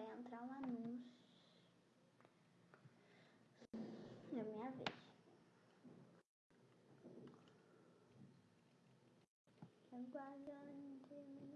vai entrar um anúncio. da minha vez. Aguardando.